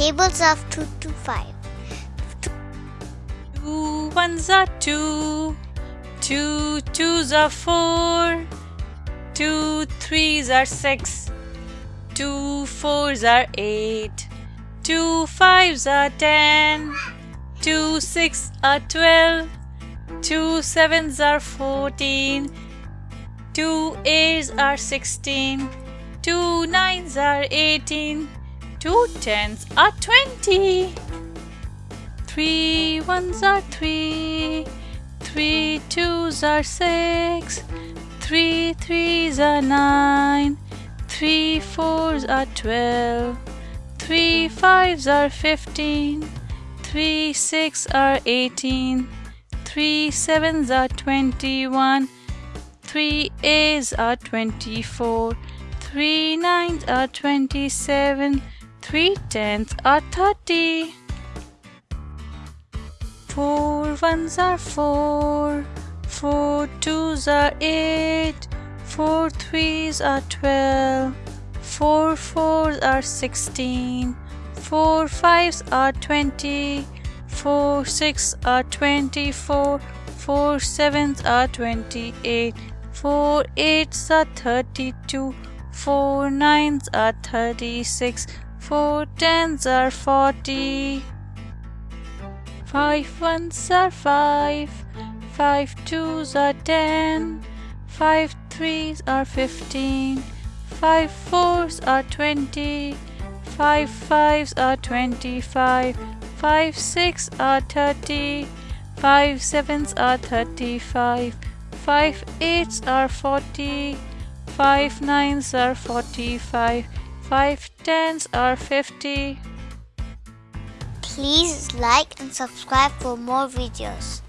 Tables of 2 to 5. Two ones are two, two twos are four, two threes are six, two fours are eight, two fives are ten, two six are twelve. twelve, two sevens are fourteen. fourteen, two eights are sixteen. sixteen, two nines are eighteen, two tens are twenty. Three ones are three, three twos are six, three threes are nine, three fours are twelve. Three fives are fifteen, three six are eighteen. Three sevens are twenty-one, three eights are twenty-four, three nines are twenty-seven, three tens are thirty. Four ones are four, four twos are eight, four threes are twelve. twelve, four fours are sixteen. sixteen, four fives are twenty, four six are twenty-four, four sevens are twenty-eight, four eights are thirty-two, four nines are thirty-six, four tens are forty. Five ones are five, five twos are ten, five threes are fifteen, five fours are twenty, five fives are twenty-five, five six are thirty, five sevens are thirty-five, five eights are forty. Five nines are forty-five, five tens are fifty. Please like and subscribe for more videos.